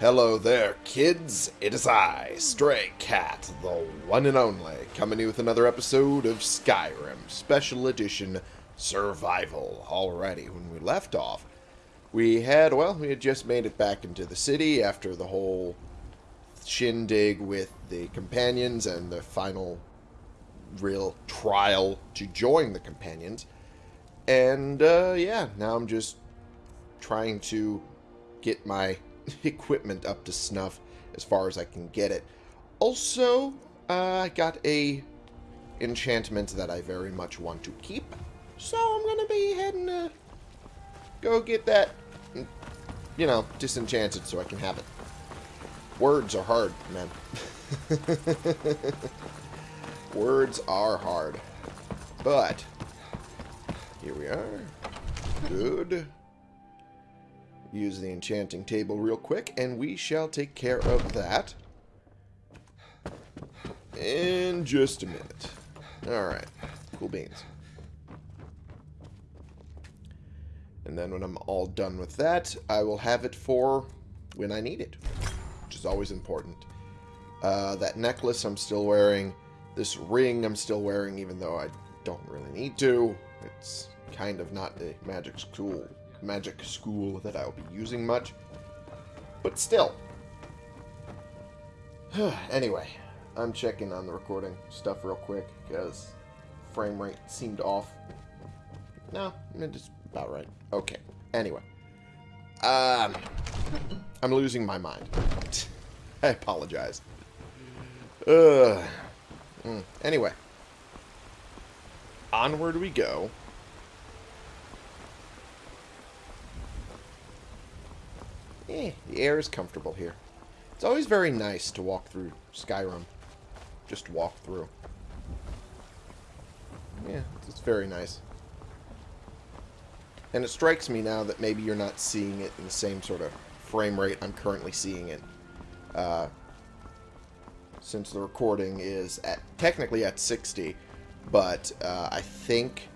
Hello there, kids. It is I, Stray Cat, the one and only, coming to you with another episode of Skyrim Special Edition Survival. Alrighty, when we left off, we had, well, we had just made it back into the city after the whole shindig with the companions and the final real trial to join the companions. And, uh, yeah, now I'm just trying to get my equipment up to snuff as far as I can get it. Also, uh, I got a enchantment that I very much want to keep. So I'm going to be heading to go get that, you know, disenchanted so I can have it. Words are hard, man. Words are hard. But, here we are. Good use the enchanting table real quick, and we shall take care of that in just a minute. Alright, cool beans. And then when I'm all done with that, I will have it for when I need it, which is always important. Uh, that necklace I'm still wearing. This ring I'm still wearing, even though I don't really need to. It's kind of not a magic school magic school that I'll be using much. But still. anyway, I'm checking on the recording stuff real quick because frame rate seemed off. No, it's about right. Okay. Anyway. Um, I'm losing my mind. I apologize. Uh, anyway. Onward we go. Eh, the air is comfortable here. It's always very nice to walk through Skyrim. Just walk through. Yeah, it's very nice. And it strikes me now that maybe you're not seeing it in the same sort of frame rate I'm currently seeing it. Uh, since the recording is at technically at 60, but uh, I think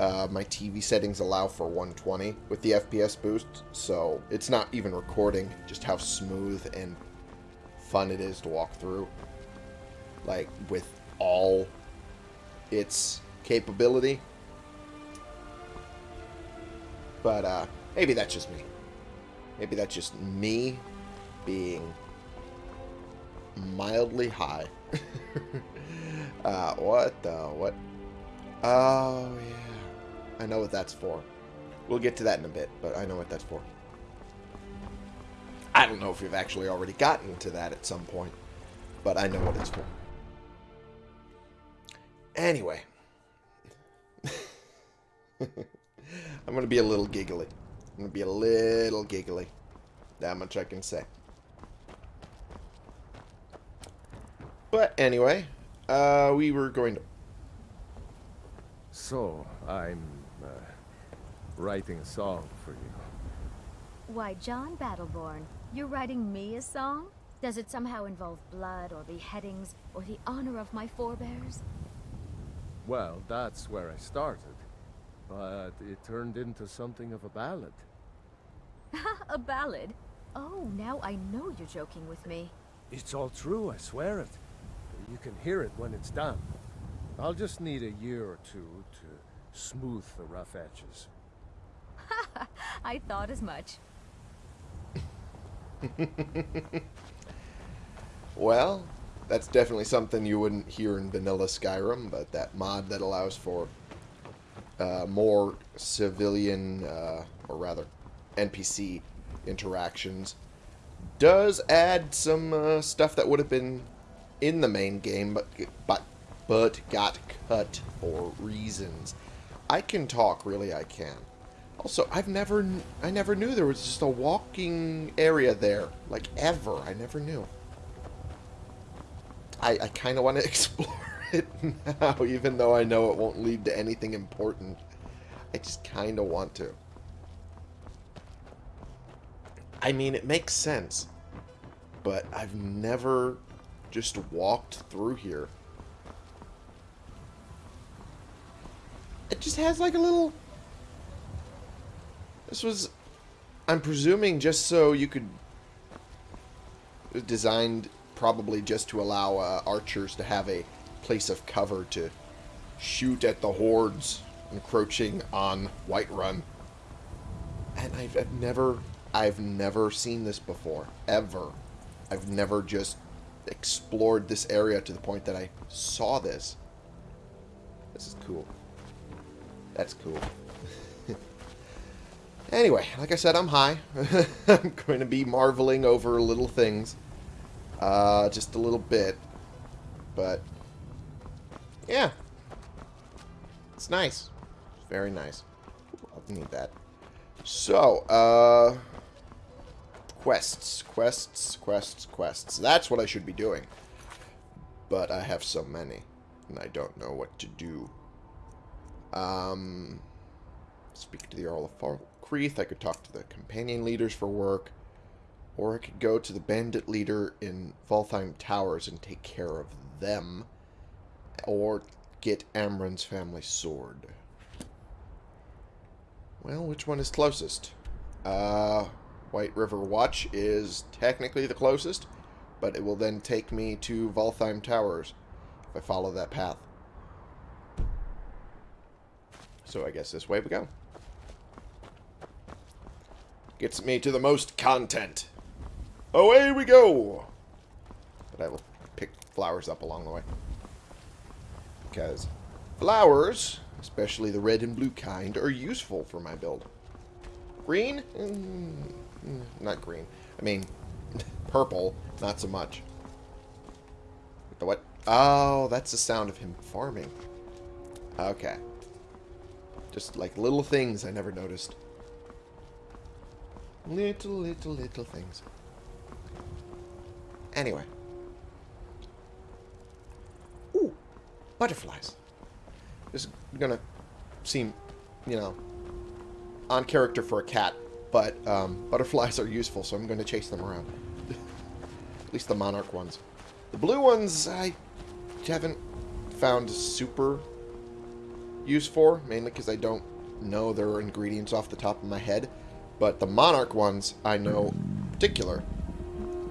uh, my TV settings allow for 120 with the FPS boost, so it's not even recording just how smooth and fun it is to walk through. Like, with all its capability. But, uh, maybe that's just me. Maybe that's just me being mildly high. uh, what the, what? Oh, yeah. I know what that's for. We'll get to that in a bit, but I know what that's for. I don't know if we've actually already gotten to that at some point, but I know what it's for. Anyway. I'm going to be a little giggly. I'm going to be a little giggly. That much I can say. But anyway, uh, we were going to... So, I'm uh, writing a song for you. Why, Jon Battle-Born, you're writing me a song? Does it somehow involve blood or beheadings or the honor of my forebears? Well, that's where I started. But it turned into something of a ballad. a ballad? Oh, now I know you're joking with me. It's all true, I swear it. You can hear it when it's done. I'll just need a year or two to smooth the rough edges. I thought as much. well, that's definitely something you wouldn't hear in vanilla Skyrim, but that mod that allows for uh, more civilian, uh, or rather, NPC interactions does add some uh, stuff that would have been in the main game, but but but got cut for reasons. I can talk, really I can. Also, I've never, I never knew there was just a walking area there. Like, ever. I never knew. I, I kind of want to explore it now, even though I know it won't lead to anything important. I just kind of want to. I mean, it makes sense. But I've never just walked through here. It just has like a little... This was... I'm presuming just so you could designed probably just to allow uh, archers to have a place of cover to shoot at the hordes encroaching on Whiterun. And I've, I've never, I've never seen this before, ever. I've never just explored this area to the point that I saw this. This is cool. That's cool. anyway, like I said, I'm high. I'm going to be marveling over little things. Uh, just a little bit. But, yeah. It's nice. Very nice. I'll need that. So, uh... Quests, quests, quests, quests. That's what I should be doing. But I have so many, and I don't know what to do. Um, speak to the Jarl of Falkreath. I could talk to the companion leaders for work. Or I could go to the bandit leader in Valtheim Towers and take care of them. Or get Amren's family sword. Well, which one is closest? Uh, White River Watch is technically the closest, but it will then take me to Valtheim Towers if I follow that path. So I guess this way we go. Gets me to the most content. Away we go! But I will pick flowers up along the way. Because flowers, especially the red and blue kind, are useful for my build. Green? Mm, not green. I mean, purple, not so much. The what? Oh, that's the sound of him farming. Okay. Just like little things I never noticed. Little, little, little things. Anyway. Ooh, butterflies. This is gonna seem, you know, on character for a cat, but um, butterflies are useful, so I'm to chase them around. At least the monarch ones. The blue ones, I haven't found super use for, mainly because I don't know their ingredients off the top of my head. But the monarch ones, I know particular.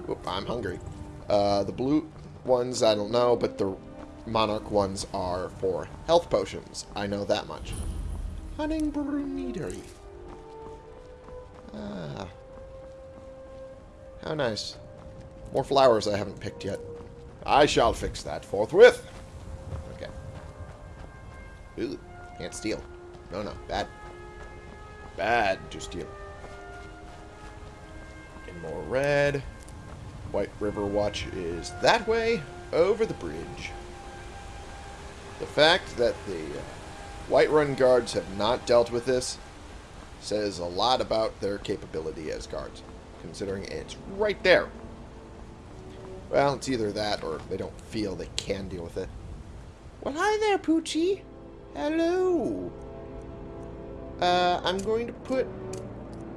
Oop, I'm hungry. Uh, the blue ones, I don't know, but the monarch ones are for health potions. I know that much. Honningbrew Meadery. Ah. How nice. More flowers I haven't picked yet. I shall fix that forthwith. Okay. Ooh, can't steal. No, no, bad. Bad to steal. Get more red. White River Watch is that way, over the bridge. The fact that the uh, Whiterun guards have not dealt with this says a lot about their capability as guards, considering it's right there. Well, it's either that or they don't feel they can deal with it. Well, hi there, Poochie. Hello. Uh, I'm going to put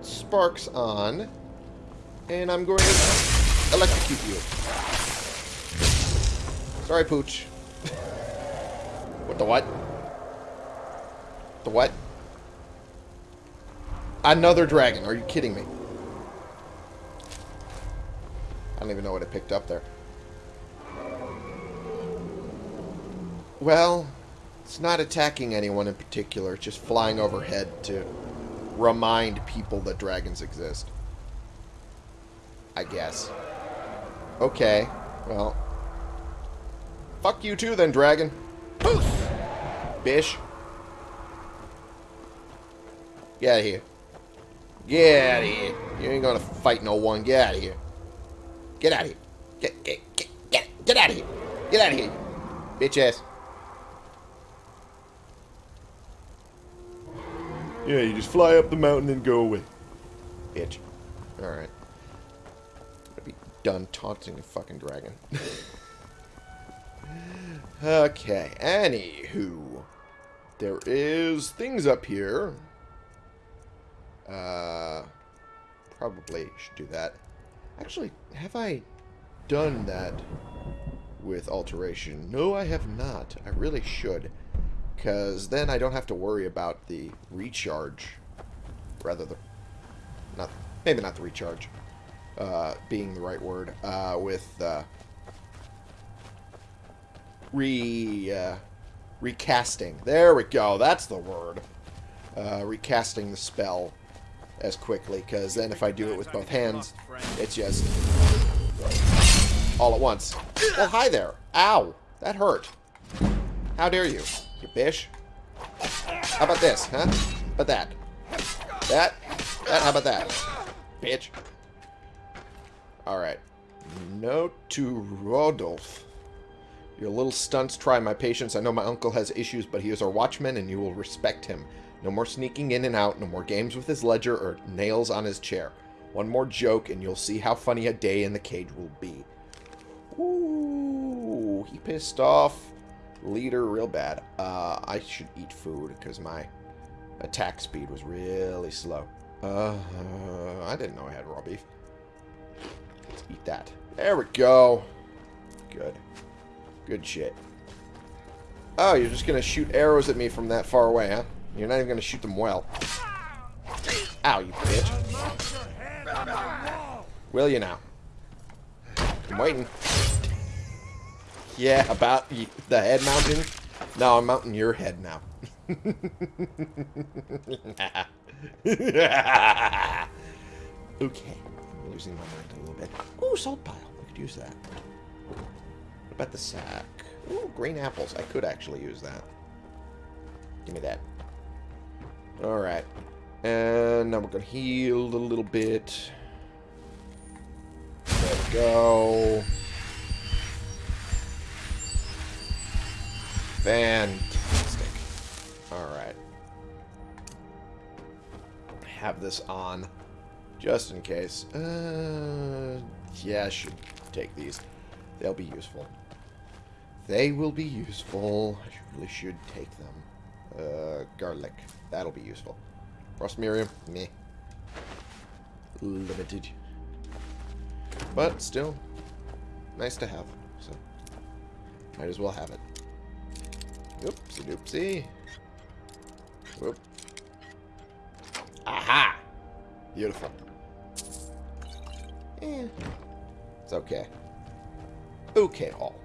sparks on, and I'm going to electrocute you. Sorry, Pooch. what the what? The what? Another dragon. Are you kidding me? I don't even know what it picked up there. Well, it's not attacking anyone in particular. It's just flying overhead to remind people that dragons exist. I guess. Okay. Well. Fuck you too then, dragon. Poof! Bish. Get out of here. Get out of here. You ain't gonna fight no one. Get out of here. Get out of here. Get, get, get, get, get out of here. Get out of here. Bitch ass. Yeah, you just fly up the mountain and go away. Bitch. Alright. I'll be done taunting a fucking dragon. okay, anywho. There is things up here. Uh, probably should do that. Actually, have I done that with alteration? No, I have not. I really should. Because then I don't have to worry about the recharge. Rather, the... Not, maybe not the recharge. uh, being the right word, uh, with uh, re uh, recasting. There we go. That's the word. Uh, recasting the spell as quickly, because then if I do it with both hands, it's just all at once. Well, hi there. Ow. That hurt. How dare you, you bish? How about this, huh? How about that? That? That? How about that? Bitch. Alright. Note to Rodolph. Your little stunts try my patience. I know my uncle has issues, but he is our watchman, and you will respect him. No more sneaking in and out, no more games with his ledger or nails on his chair. One more joke, and you'll see how funny a day in the cage will be. Ooh, he pissed off leader real bad. Uh, I should eat food, because my attack speed was really slow. Uh, I didn't know I had raw beef. Let's eat that. There we go. Good. Good shit. Oh, you're just going to shoot arrows at me from that far away, huh? You're not even going to shoot them well. Ow, you bitch. Will you now? I'm waiting. Yeah, about the head mounting? No, I'm mounting your head now. okay. I'm losing my mind a little bit. Ooh, salt pile. I could use that. What about the sack? Ooh, green apples. I could actually use that. Give me that. Alright. And now we're going to heal a little bit. There we go. Fantastic. Alright. Have this on. Just in case. Uh, yeah, I should take these. They'll be useful. They will be useful. I really should take them. Uh, garlic. That'll be useful. Frost Mirriam. Meh. Limited. But still, nice to have. So, might as well have it. Oopsie doopsie. Whoop. Aha! Beautiful. Eh. It's okay. Okay, all.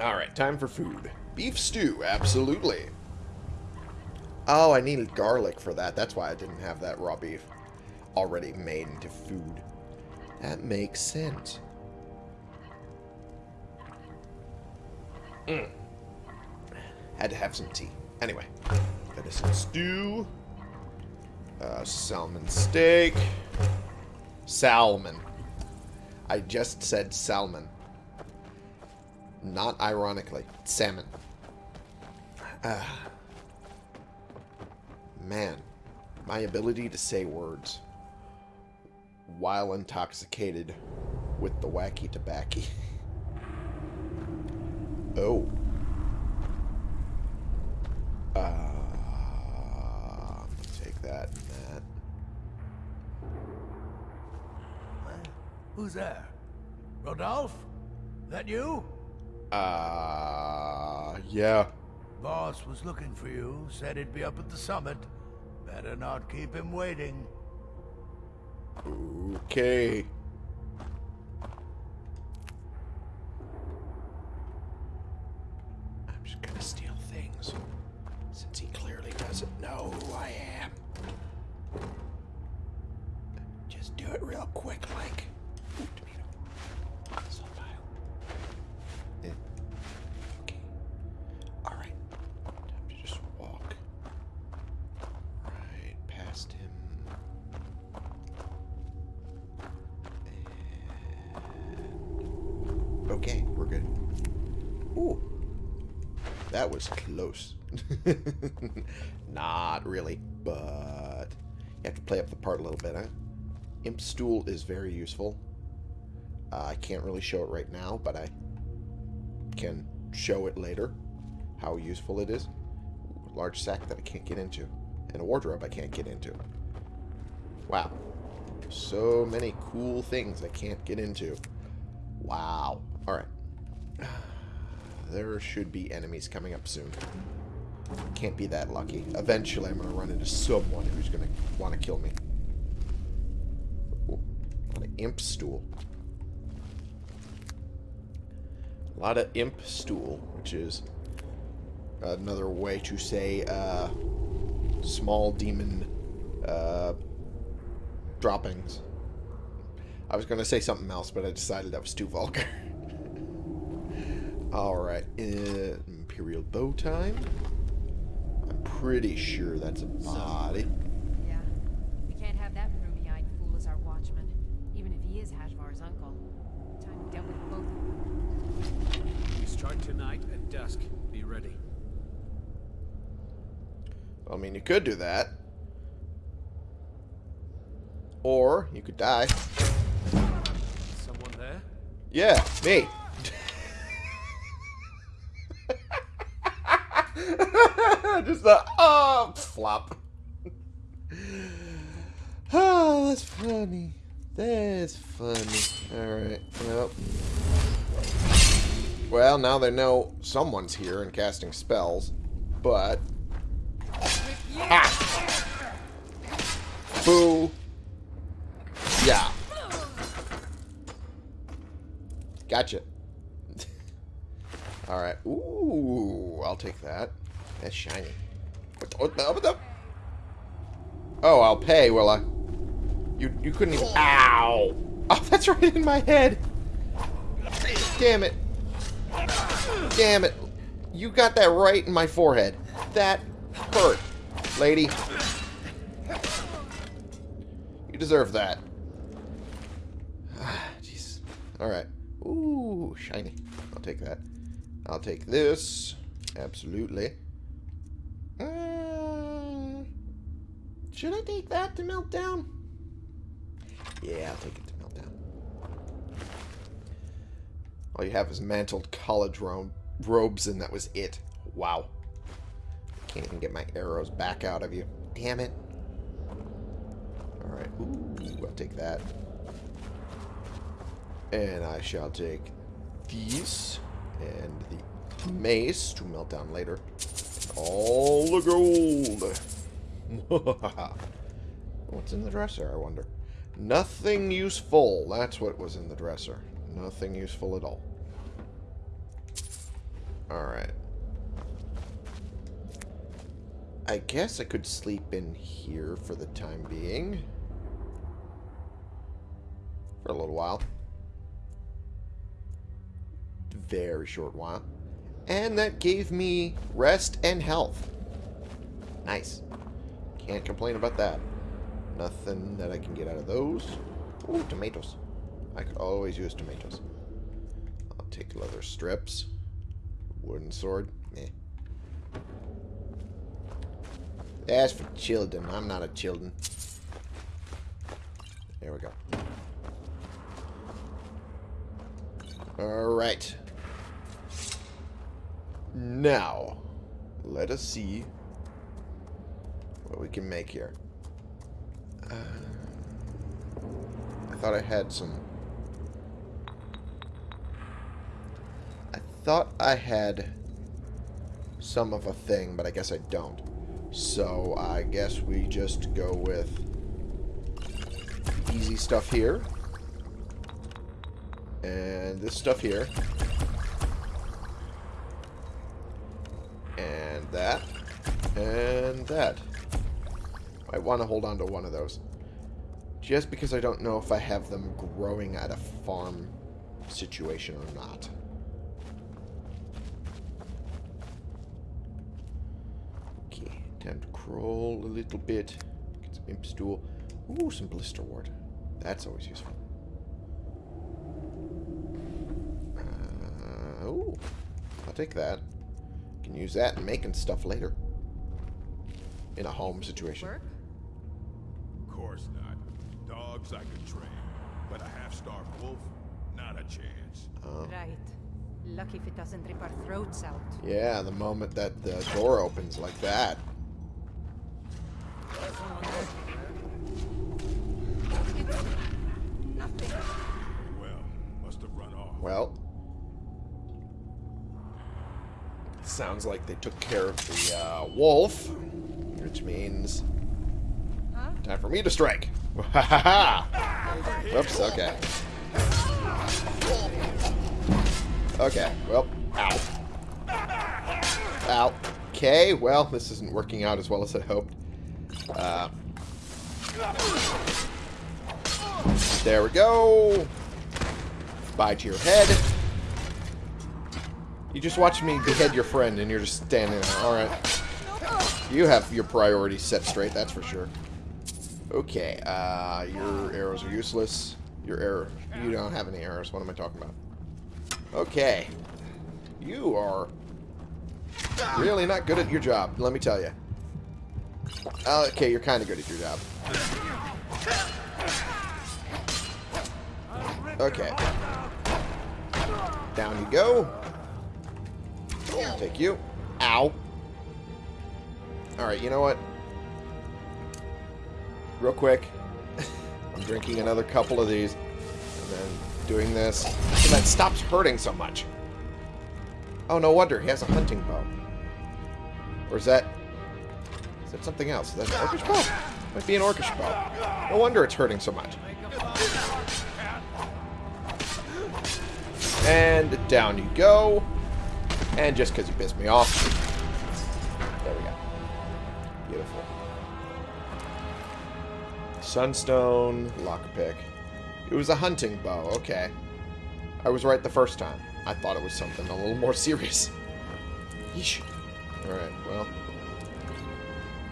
Alright, time for food. Beef stew, absolutely. Oh, I needed garlic for that. That's why I didn't have that raw beef already made into food. That makes sense. Mm. Had to have some tea. Anyway, venison stew. Uh, salmon steak. Salmon. I just said salmon. Not ironically. Salmon. Uh, man, my ability to say words while intoxicated with the wacky tobacco. oh. Uh, I'm gonna take that and that. Who's there? Rodolphe? That you? Uh, yeah. Boss was looking for you, said he'd be up at the summit. Better not keep him waiting. Okay. Have to play up the part a little bit, huh? Imp Stool is very useful. Uh, I can't really show it right now, but I can show it later, how useful it is. Large sack that I can't get into, and a wardrobe I can't get into. Wow. So many cool things I can't get into. Wow. Alright. There should be enemies coming up soon. Can't be that lucky. Eventually, I'm going to run into someone who's going to want to kill me. Ooh, a lot of imp stool. A lot of imp stool, which is another way to say uh, small demon uh, droppings. I was going to say something else, but I decided that was too vulgar. Alright, Imperial bow time. I'm pretty sure that's a body. Yeah. We can't have that rheumy-eyed fool as our watchman, even if he is Hajvarr's uncle. Time we dealt with both of them. We start tonight at dusk. Be ready. I mean, you could do that. Or, you could die. Someone there? Yeah, me. Just the oh flop. Oh, that's funny. That's funny. Alright, well. Well, now they know someone's here and casting spells, but... Ah! Boo! Yeah. Gotcha. Alright. Ooh, I'll take that. That's shiny. What, what, what the? Oh, I'll pay, will I? You, you couldn't even... Ow! Oh, that's right in my head! Damn it. Damn it. You got that right in my forehead. That hurt, lady. You deserve that. Jeez. Alright. Ooh, shiny. I'll take that. I'll take this. Absolutely. Uh, should I take that to melt down? Yeah, I'll take it to melt down. All you have is mantled college ro robes, and that was it. Wow. Can't even get my arrows back out of you. Damn it. Alright. Ooh, I'll take that. And I shall take these and the mace to melt down later. All the gold. What's in the dresser, I wonder? Nothing useful. That's what was in the dresser. Nothing useful at all. Alright. I guess I could sleep in here for the time being. For a little while. Very short while. And that gave me rest and health. Nice. Can't complain about that. Nothing that I can get out of those. Ooh, tomatoes. I could always use tomatoes. I'll take leather strips. Wooden sword. Meh. That's for children. I'm not a children. There we go. Alright. Now, let us see what we can make here. Uh, I thought I had some... I thought I had some of a thing, but I guess I don't. So I guess we just go with easy stuff here. And this stuff here. And that. And that. I want to hold on to one of those. Just because I don't know if I have them growing at a farm situation or not. Okay, time to crawl a little bit. Get some imp stool. Ooh, some blisterwort. That's always useful. Uh, ooh, I'll take that. Can use that in making stuff later. In a home situation. Work? Of course not. Dogs I could train, but a half-starved wolf, not a chance. Right. Lucky if it doesn't rip our throats out. Yeah, the moment that the door opens like that. Well, must have run off. Well. Sounds like they took care of the uh, wolf, which means time for me to strike. Ha ha ha! Oops. Okay. Okay. Well. Ow. Ow. Okay. Well, this isn't working out as well as I hoped. Uh, there we go. Bye to your head. You just watched me behead your friend and you're just standing there. Alright. You have your priorities set straight, that's for sure. Okay, uh, your arrows are useless. Your arrow, you don't have any arrows. What am I talking about? Okay. You are really not good at your job, let me tell you. Okay, you're kind of good at your job. Okay. Down you go. Take you. Ow. Alright, you know what? Real quick. I'm drinking another couple of these. And then doing this. So that stops hurting so much. Oh, no wonder. He has a hunting bow. Or is that... Is that something else? Is that an orcish bow? Might be an orcish bow. No wonder it's hurting so much. And down you go. And just because you pissed me off. There we go. Beautiful. Sunstone, lockpick. It was a hunting bow. Okay. I was right the first time. I thought it was something a little more serious. Yeesh. Alright, well.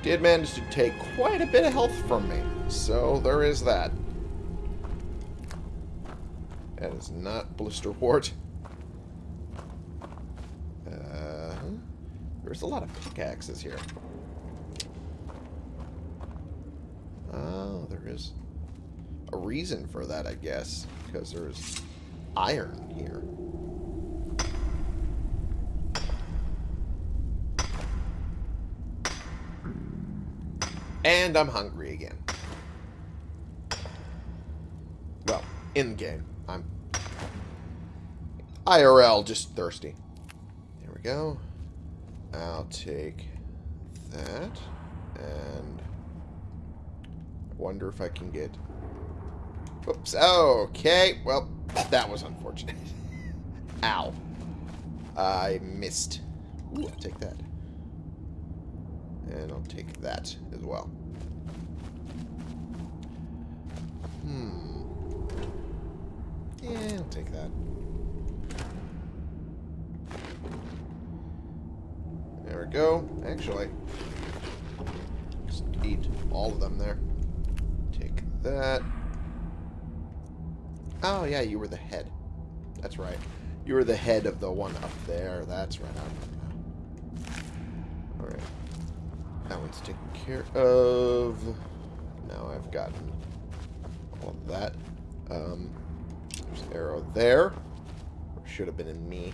Did manage to take quite a bit of health from me. So there is that. That is not blisterwort. Uh, there's a lot of pickaxes here. Oh, there is a reason for that, I guess. Because there's iron here. And I'm hungry again. Well, in the game. I'm IRL, just thirsty. There we go. I'll take that. And wonder if I can get... Oops. Okay. Well, that was unfortunate. Ow. I missed. Ooh, I'll take that. And I'll take that as well. Hmm. Yeah, I'll take that. There we go. Actually, just eat all of them there. Take that. Oh, yeah, you were the head. That's right. You were the head of the one up there. That's right. Alright. That one's taken care of. Now I've gotten all of that. Um, there's an arrow there. Should have been in me.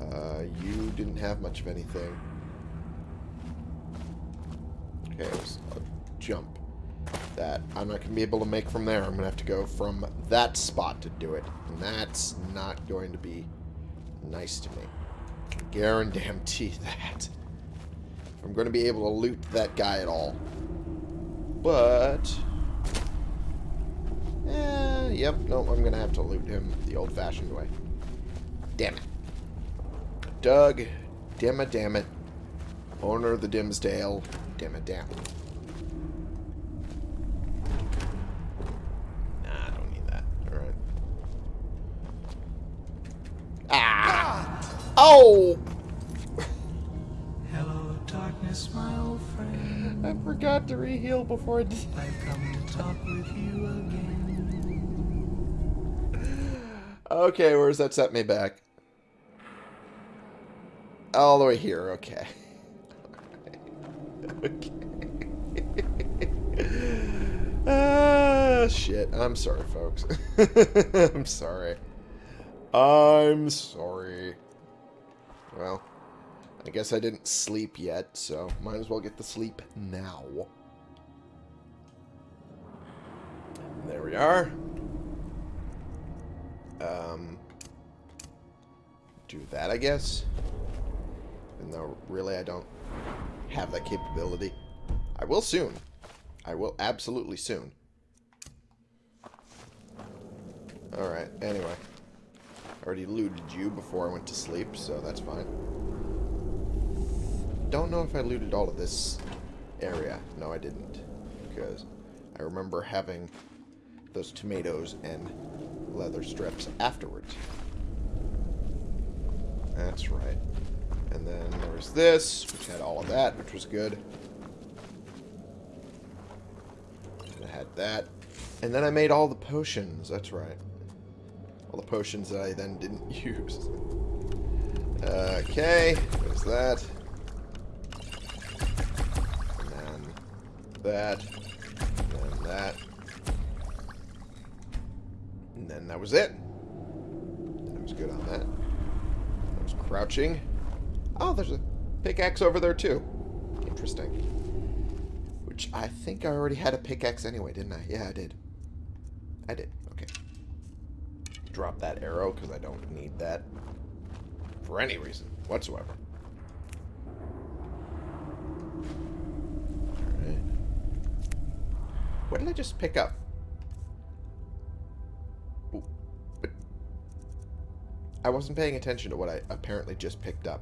Uh, you didn't have much of anything. Okay, was a jump that I'm not going to be able to make from there. I'm going to have to go from that spot to do it. And that's not going to be nice to me. Guarantee that. I'm going to be able to loot that guy at all. But... Eh, yep, no, I'm going to have to loot him the old-fashioned way. Damn it. Doug, damn it, damn it. Owner of the Dimsdale, damn it, damn. Nah, I don't need that. Alright. Ah! Oh! Hello, darkness, my old friend. I forgot to reheal before I did. I've come to talk with you again. Okay, where does that set me back? All the way here, okay. Okay. ah, shit. I'm sorry, folks. I'm sorry. I'm sorry. Well, I guess I didn't sleep yet, so might as well get to sleep now. There we are. Um, do that, I guess. Even though, really, I don't have that capability. I will soon. I will absolutely soon. Alright, anyway. I already looted you before I went to sleep, so that's fine. Don't know if I looted all of this area. No, I didn't. Because I remember having those tomatoes and leather strips afterwards. That's right. And then there was this, which had all of that, which was good. And I had that. And then I made all the potions. That's right. All the potions that I then didn't use. Okay, there's that. And then that. And then that. And then that was it. I was good on that. I was crouching. Oh, there's a pickaxe over there too. Interesting. Which I think I already had a pickaxe anyway, didn't I? Yeah, I did. I did. Okay. Drop that arrow because I don't need that for any reason whatsoever. Alright. What did I just pick up? I wasn't paying attention to what I apparently just picked up.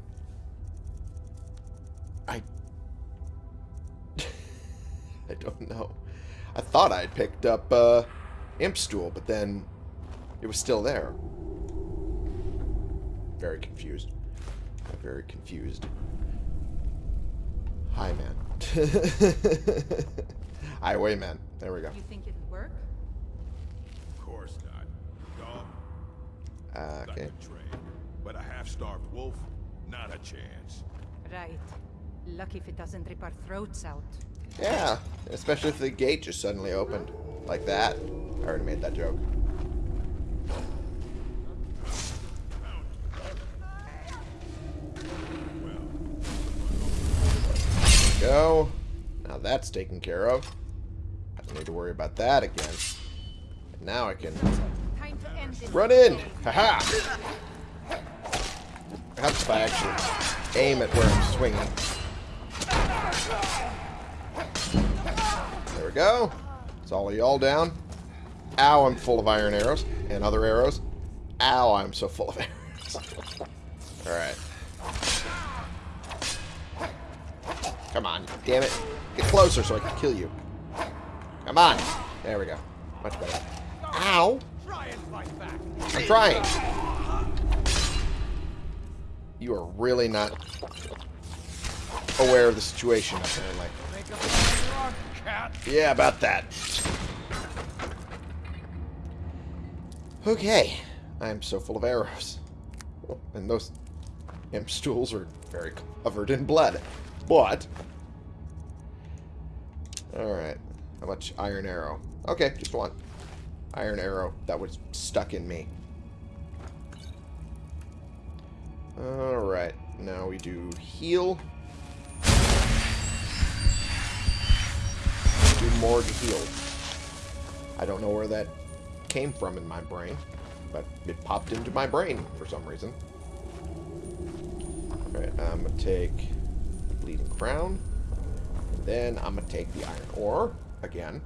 I don't know. I thought I'd picked up, uh, Imp Stool, but then it was still there. Very confused. I'm very confused. Hi, man. Highwayman. There we go. You think it'd work? Of course not. Dog, Uh, I okay. could train. But a half-starved wolf, not a chance. Right. Lucky if it doesn't rip our throats out. Yeah, especially if the gate just suddenly opened. Like that. I already made that joke. Go. Now that's taken care of. I don't need to worry about that again. And now I can run in. Haha. Perhaps if I actually aim at where I'm swinging. Go. It's all of y'all down. Ow, I'm full of iron arrows. And other arrows. Ow, I'm so full of arrows. Alright. Come on, damn it. Get closer so I can kill you. Come on. There we go. Much better. Ow. I'm trying. You are really not aware of the situation, apparently. Yeah, about that. Okay. I'm so full of arrows. And those imp stools are very covered in blood. But... Alright. How much iron arrow? Okay, just one. Iron arrow that was stuck in me. Alright. Now we do heal. Do more to heal. I don't know where that came from in my brain, but it popped into my brain for some reason. Alright, I'm gonna take Bleeding Crown. And then I'm gonna take the Iron Ore again.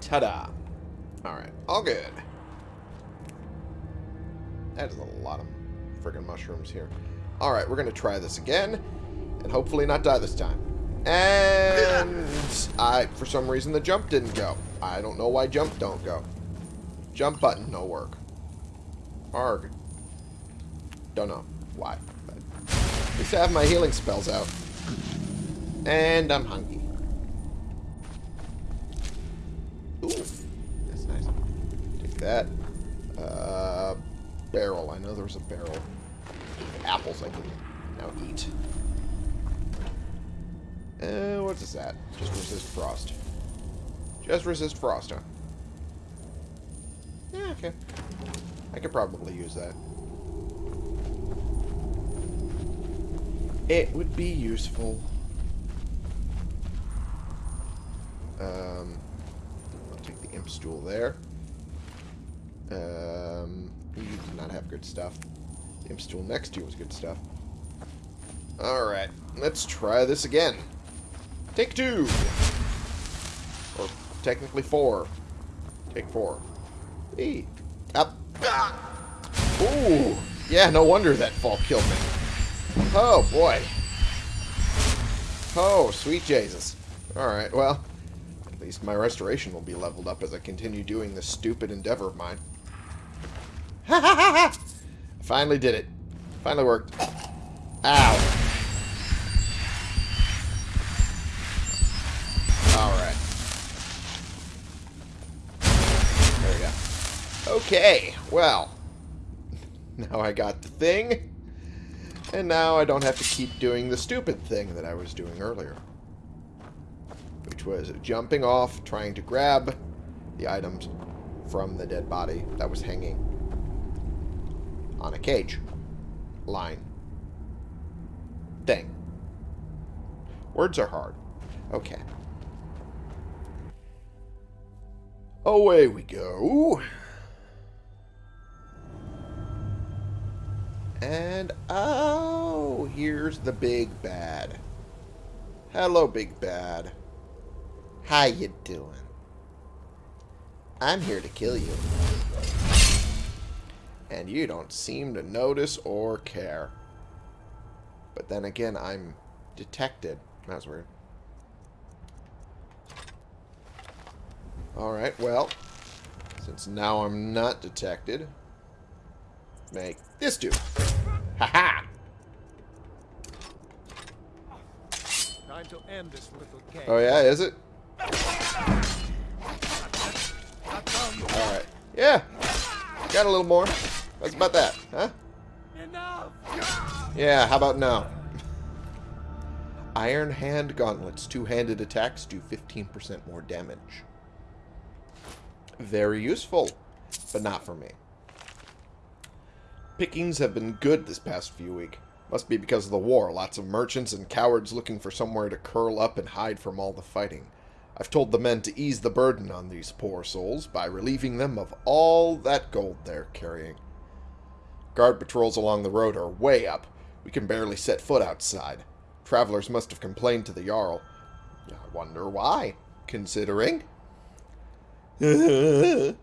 Ta-da. Alright, all good. That is a lot of friggin' mushrooms here. Alright, we're going to try this again, and hopefully not die this time. And I, for some reason, the jump didn't go. I don't know why jump don't go. Jump button, no work. Arg. Don't know why, but at least I have my healing spells out. And I'm hungry. That. Uh, barrel. I know there was a barrel. Apples I can now eat. Uh, what is that? Just resist frost. Just resist frost, huh? Yeah, okay. I could probably use that. It would be useful. Um, I'll take the imp stool there. Um, you do not have good stuff. The imp stool next to you was good stuff. Alright, let's try this again. Take two! Or technically four. Take four. Hey. Up. Ah. Ooh. Yeah, no wonder that fall killed me. Oh, boy. Oh, sweet Jesus. Alright, well, at least my restoration will be leveled up as I continue doing this stupid endeavor of mine. Ha! Finally did it. Finally worked. Ow. Alright. There we go. Okay, well. Now I got the thing. And now I don't have to keep doing the stupid thing that I was doing earlier. Which was jumping off, trying to grab the items from the dead body that was hanging on a cage. Line. Thing. Words are hard. Okay. Away we go. And, oh, here's the big bad. Hello, big bad. How you doing? I'm here to kill you. And you don't seem to notice or care. But then again, I'm detected. That's weird. Alright, well, since now I'm not detected, make this do. Ha-ha! Time to end this little game. Oh yeah, is it? Alright. Yeah. Got a little more. That's about that, huh? Enough! Yeah, how about now? Iron Hand Gauntlets. Two-handed attacks do 15% more damage. Very useful, but not for me. Pickings have been good this past few week. Must be because of the war. Lots of merchants and cowards looking for somewhere to curl up and hide from all the fighting. I've told the men to ease the burden on these poor souls by relieving them of all that gold they're carrying. Guard patrols along the road are way up. We can barely set foot outside. Travelers must have complained to the Jarl. I wonder why, considering... Don't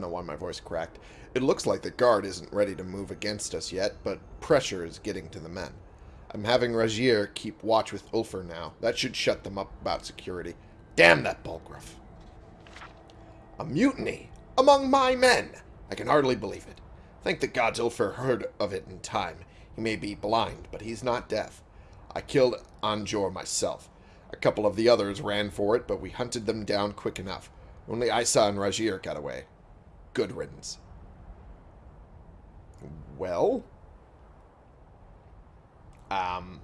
know why my voice cracked. It looks like the guard isn't ready to move against us yet, but pressure is getting to the men. I'm having Rajier keep watch with Ulfr now. That should shut them up about security. Damn that Bulgruff. A mutiny among my men! I can hardly believe it. Thank the gods Ulfr heard of it in time. He may be blind, but he's not deaf. I killed Anjor myself. A couple of the others ran for it, but we hunted them down quick enough. Only Isa and Rajier got away. Good riddance. Well? Um...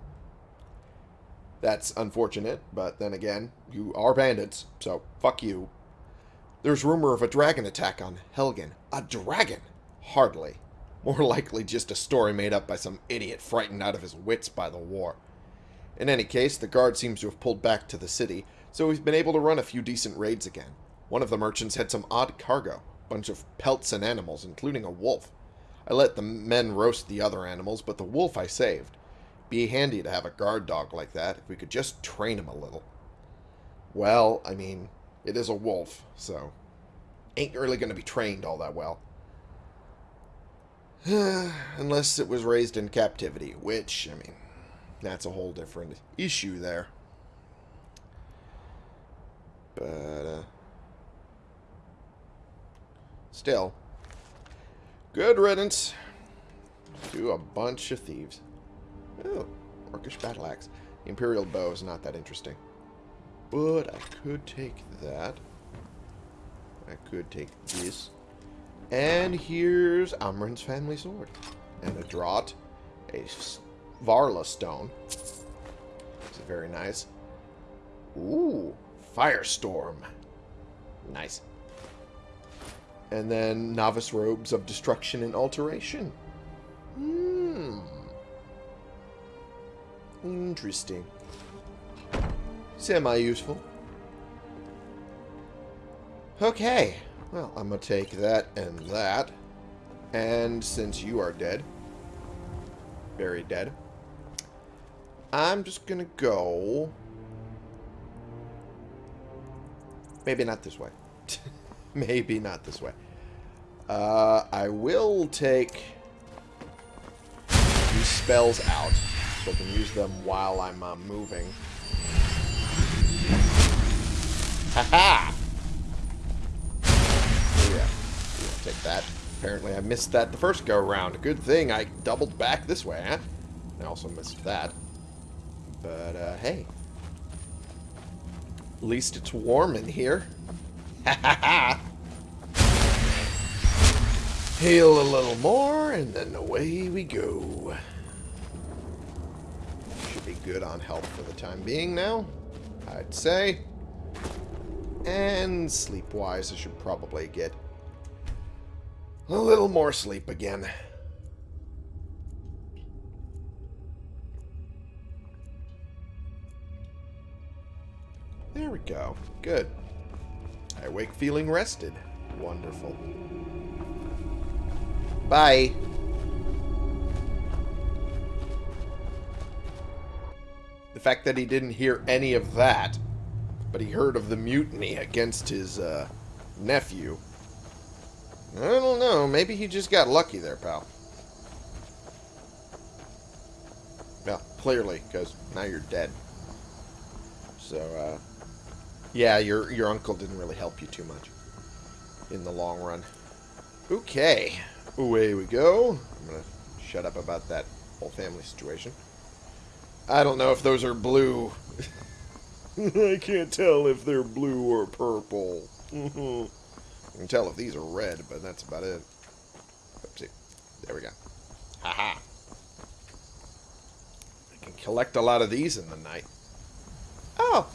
That's unfortunate, but then again, you are bandits, so fuck you. There's rumor of a dragon attack on Helgen. A dragon? Hardly. More likely just a story made up by some idiot frightened out of his wits by the war. In any case, the guard seems to have pulled back to the city, so we've been able to run a few decent raids again. One of the merchants had some odd cargo, a bunch of pelts and animals, including a wolf. I let the men roast the other animals, but the wolf I saved. Be handy to have a guard dog like that, if we could just train him a little. Well, I mean, it is a wolf, so ain't really going to be trained all that well. Unless it was raised in captivity, which, I mean, that's a whole different issue there. But, uh, still, good riddance to a bunch of thieves. Oh, Orcish battle axe. The Imperial bow is not that interesting. But I could take that. I could take this. And here's Amren's family sword. And a draught. A Varla stone. Is very nice. Ooh, Firestorm. Nice. And then Novice Robes of Destruction and Alteration. Hmm. Interesting. Semi-useful. Okay. Well, I'm going to take that and that. And since you are dead, very dead, I'm just going to go... Maybe not this way. Maybe not this way. Uh, I will take these spells out so I can use them while I'm uh, moving. Haha! Yeah. yeah. Take that. Apparently I missed that the first go round. Good thing I doubled back this way, huh? I also missed that. But, uh, hey. At least it's warm in here. Ha ha ha! Heal a little more, and then away we go. Should be good on health for the time being now, I'd say. And sleep-wise, I should probably get a little more sleep again. There we go. Good. I wake feeling rested. Wonderful. Bye. The fact that he didn't hear any of that, but he heard of the mutiny against his uh, nephew. I don't know. Maybe he just got lucky there, pal. Well, clearly, because now you're dead. So, uh, yeah, your your uncle didn't really help you too much in the long run. Okay, away we go. I'm gonna shut up about that whole family situation. I don't know if those are blue. I can't tell if they're blue or purple. I can tell if these are red, but that's about it. Oopsie. There we go. Haha. I can collect a lot of these in the night. Oh!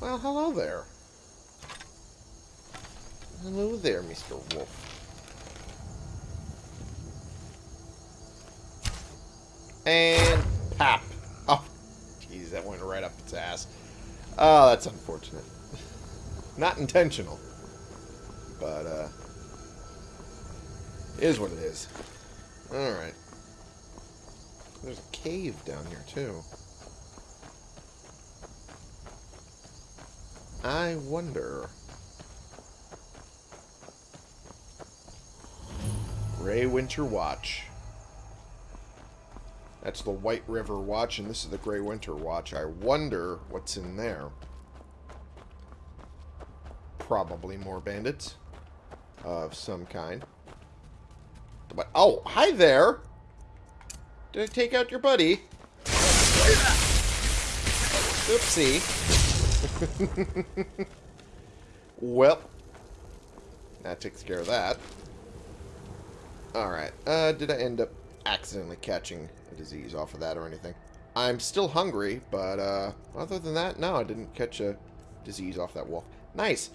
Well, hello there. Hello there, Mr. Wolf. And pop. Oh, jeez, that went right up its ass. Oh, that's unfortunate. Not intentional. But, uh, is what it is. Alright. There's a cave down here, too. I wonder... Graywinter Watch. That's the White River Watch, and this is the Graywinter Watch. I wonder what's in there. Probably more bandits of some kind. But oh, hi there. Did I take out your buddy? Oopsie. well, that takes care of that. Alright, uh, did I end up accidentally catching disease off of that or anything? I'm still hungry, but, uh, other than that, no, I didn't catch a disease off that wolf. Nice.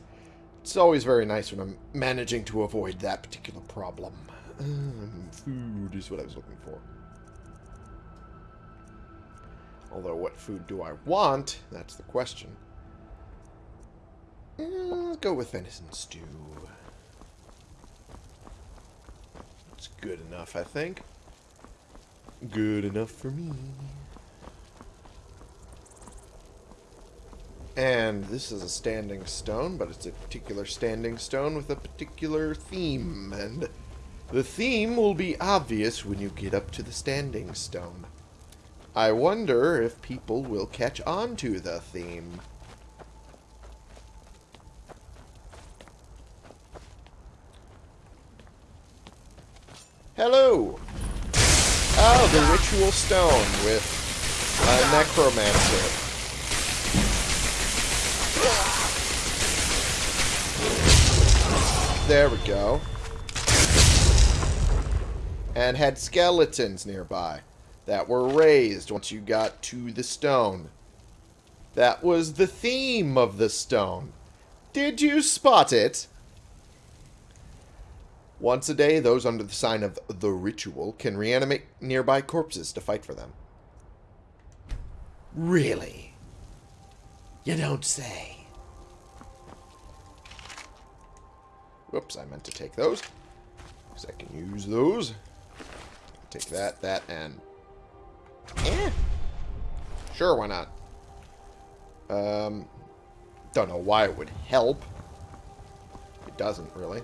It's always very nice when I'm managing to avoid that particular problem. Um, food is what I was looking for. Although, what food do I want? That's the question. Let's go with venison stew. It's good enough, I think. Good enough for me. And this is a standing stone, but it's a particular standing stone with a particular theme. And the theme will be obvious when you get up to the standing stone. I wonder if people will catch on to the theme. Hello! Oh, the ritual stone with a necromancer. There we go. And had skeletons nearby that were raised once you got to the stone. That was the theme of the stone. Did you spot it? Once a day, those under the sign of the ritual can reanimate nearby corpses to fight for them. Really? You don't say. Whoops, I meant to take those. Because I can use those. Take that, that, and... Eh. Sure, why not? Um, don't know why it would help. It doesn't, really.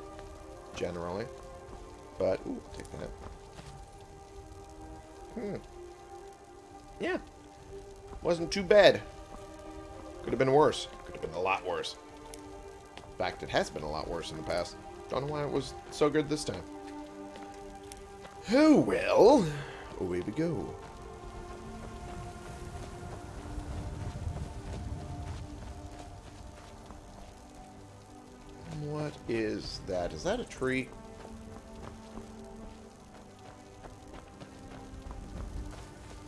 Generally. But, ooh, take. Hmm. Yeah. Wasn't too bad. Could have been worse. Could have been a lot worse. In fact, it has been a lot worse in the past. Don't know why it was so good this time. Oh well. Away we go. What is that? Is that a tree?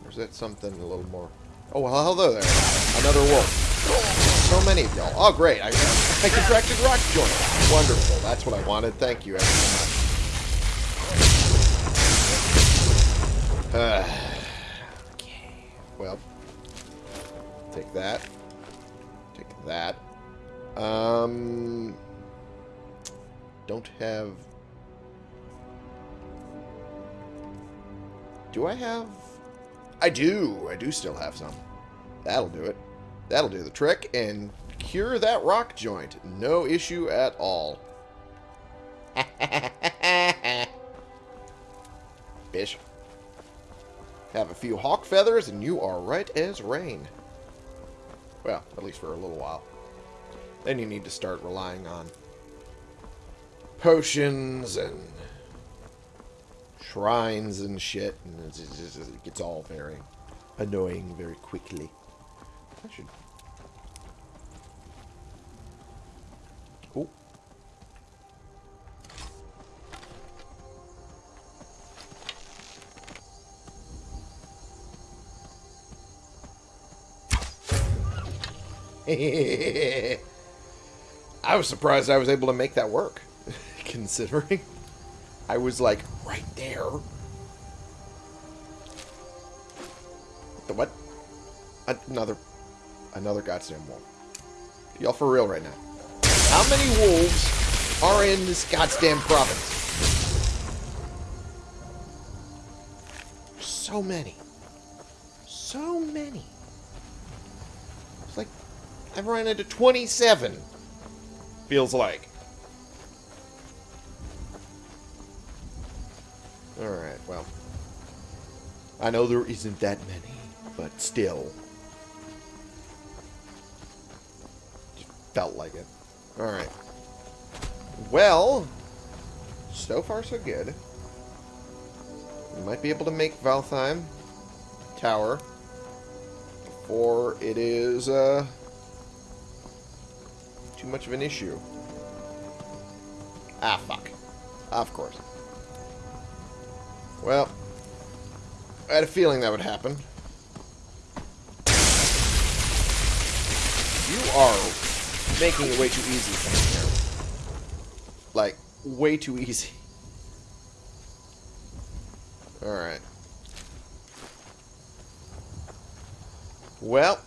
Or is that something a little more... Oh, well, hello there. Another wolf. So many of y'all. Oh, great. I, I contracted rock joint. Wonderful. That's what I wanted. Thank you ever so much. Uh, okay. Well, take that. Take that. Um, don't have... Do I have... I do. I do still have some. That'll do it. That'll do the trick and cure that Rockjoint. No issue at all. Bish. Have a few hawk feathers and you are right as rain. Well, at least for a little while. Then you need to start relying on potions and shrines and shit, and it, it gets all very annoying very quickly. I should. Oh. I was surprised I was able to make that work, considering I was like right there. The what? Another, another goddamn wolf. Y'all for real right now? How many wolves are in this goddamn province? So many. So many. It's like I've run into 27. Feels like. Alright, well. I know there isn't that many, but still. Felt like it. Alright. Well, so far so good. We might be able to make Valtheim Tower before it is, uh, too much of an issue. Ah, fuck. Of course. Well, I had a feeling that would happen. You are making it way too easy for me here. Like, way too easy. Alright. Well.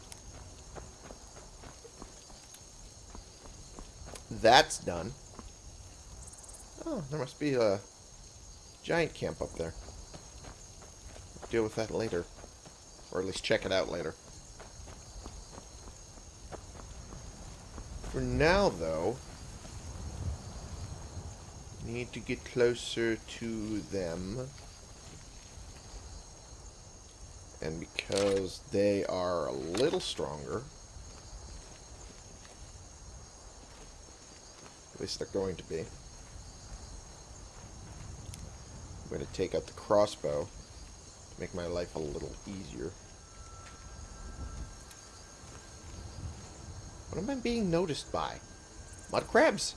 That's done. Oh, there must be a giant camp up there. Deal with that later. Or at least check it out later. For now, though, need to get closer to them. And because they are a little stronger, at least they're going to be, I'm going to take out the crossbow make my life a little easier. What am I being noticed by? Mud crabs.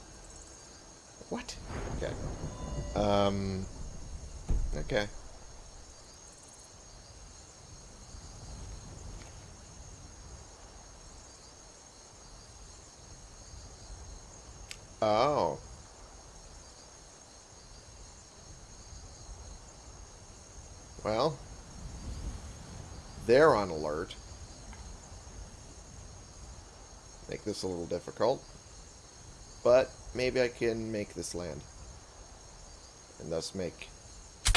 What? Okay. Um. Okay. Oh. Well. They're on alert. make this a little difficult. But maybe I can make this land. And thus make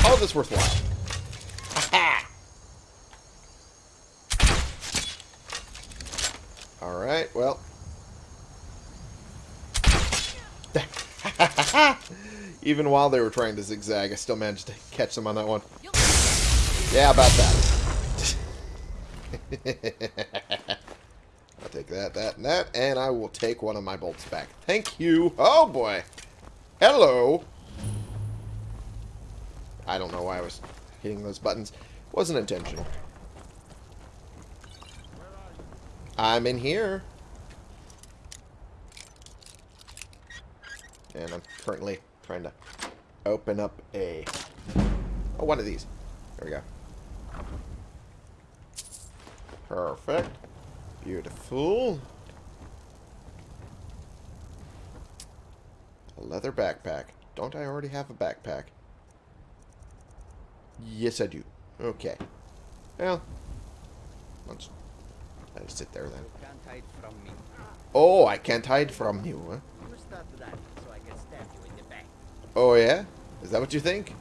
all this worthwhile. Alright, well. Even while they were trying to zigzag, I still managed to catch them on that one. Yeah, about that. I'll take that, that, and that, and I will take one of my bolts back. Thank you. Oh, boy. Hello. I don't know why I was hitting those buttons. Wasn't intentional. I'm in here. And I'm currently trying to open up a... Oh, one of these. There we go. Perfect. Beautiful. A leather backpack. Don't I already have a backpack? Yes, I do. Okay. Well, let's let it sit there then. Can't hide from me. Oh, I can't hide from you, huh? You stop that so I can stab you in the back. Oh, yeah? Is that what you think?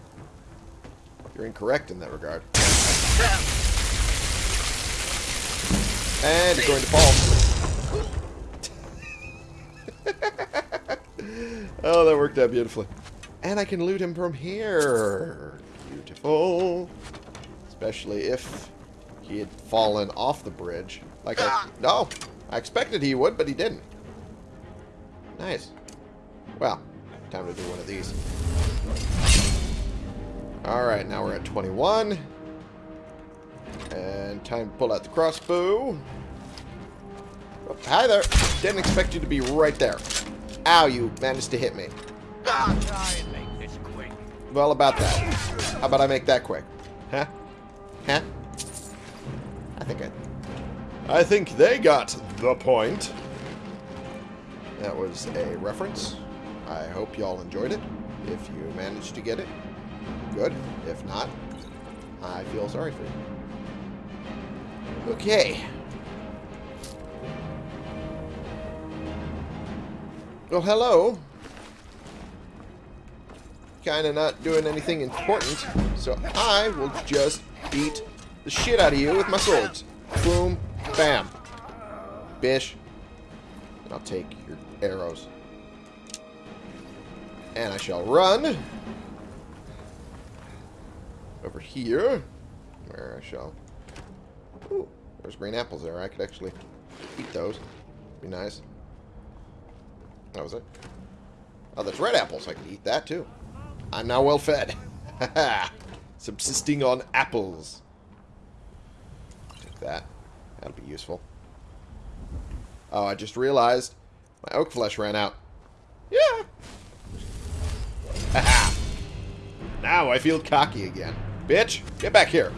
You're incorrect in that regard. And going to fall. oh, that worked out beautifully. And I can loot him from here. Beautiful. Especially if he had fallen off the bridge. Like I... No! I expected he would, but he didn't. Nice. Well, time to do one of these. Alright, now we're at 21. And time to pull out the crossbow. Oh, hi there. Didn't expect you to be right there. Ow, you managed to hit me. Try and make this quick. Well, about that. How about I make that quick? Huh? Huh? I think I... I think they got the point. That was a reference. I hope y'all enjoyed it. If you managed to get it, good. If not, I feel sorry for you. Okay. Well, hello. Kinda not doing anything important, so I will just beat the shit out of you with my swords. Boom, bam. Bish. And I'll take your arrows. And I shall run over here, where I shall... There's green apples there. I could actually eat those. Be nice. That was it. Oh, there's red apples. I can eat that, too. I'm now well fed. Subsisting on apples. Take that. That'll be useful. Oh, I just realized my Oakflesh ran out. Yeah. Now I feel cocky again. Bitch, get back here.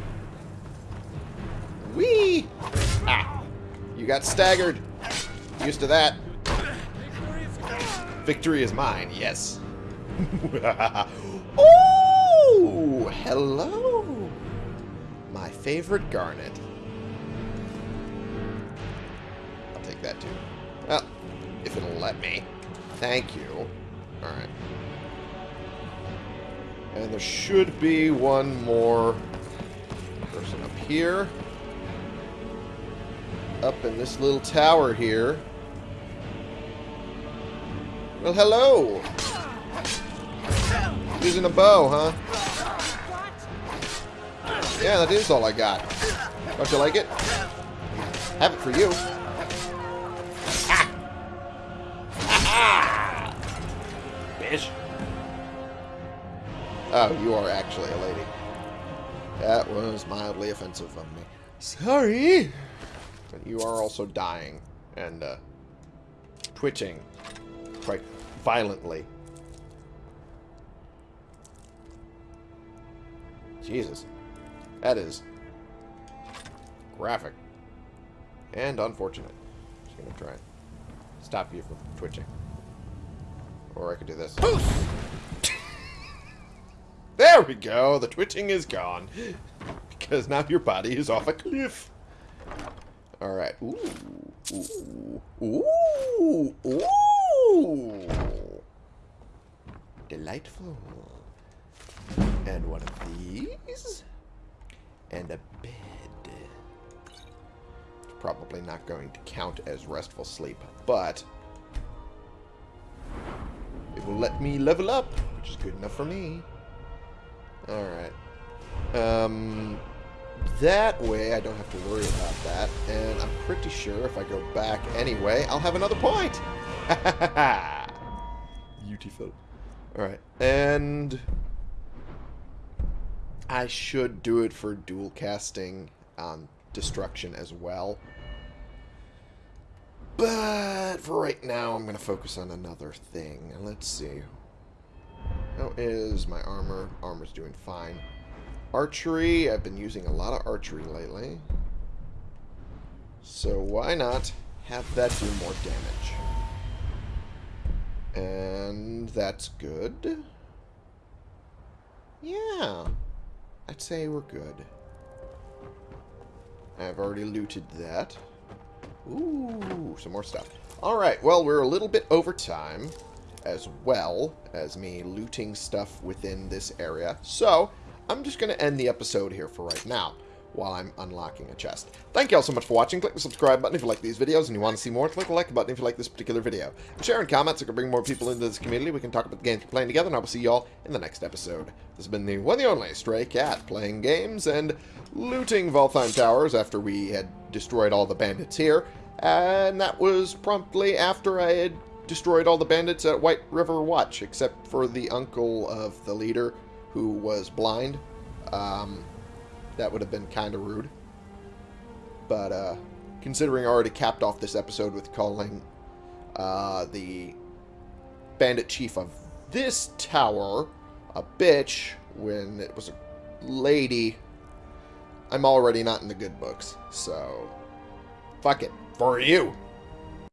Whee! Ah. You got staggered. Used to that. Victory is mine, yes. oh, hello. My favorite garnet. I'll take that too. Well, if it'll let me. Thank you. Alright. And there should be one more person up here. Up in this little tower here. Well, hello! Using a bow, huh? Yeah, that is all I got. Don't you like it? Have it for you. Bitch. Oh, you are actually a lady. That was mildly offensive of me. Sorry. You are also dying and uh, twitching quite violently. Jesus. That is graphic. And unfortunate. I'm just gonna try and stop you from twitching. Or I could do this. there we go! The twitching is gone. Because now your body is off a cliff. Alright. Ooh. Ooh. Ooh. Ooh. Delightful. And one of these. And a bed. It's probably not going to count as restful sleep, but it will let me level up, which is good enough for me. Alright. Um, that way I don't have to worry about that. And I'm pretty sure if I go back anyway, I'll have another point. Beautiful. Alright. And I should do it for dual casting on destruction as well. But for right now, I'm going to focus on another thing. Let's see. How is my armor? Armor's doing fine. Archery, I've been using a lot of archery lately. So why not have that do more damage? And that's good. Yeah. I'd say we're good. I've already looted that. Ooh, some more stuff. Alright, well, we're a little bit over time, as well as me looting stuff within this area. So, I'm just going to end the episode here for right now, while I'm unlocking a chest. Thank you all so much for watching. Click the subscribe button if you like these videos and you want to see more. Click the like button if you like this particular video. And share and comment so we can bring more people into this community. We can talk about the games we're playing together, and I will see you all in the next episode. This has been the one and only Stray Cat, playing games and looting Valtheim Towers after we had destroyed all the bandits here. And that was promptly after I had destroyed all the bandits at White River Watch, except for the uncle of the leader who was blind. Um, that would have been kind of rude. But uh, considering I already capped off this episode with calling uh, the bandit chief of this tower a bitch when it was a lady, I'm already not in the good books. So, fuck it. For you.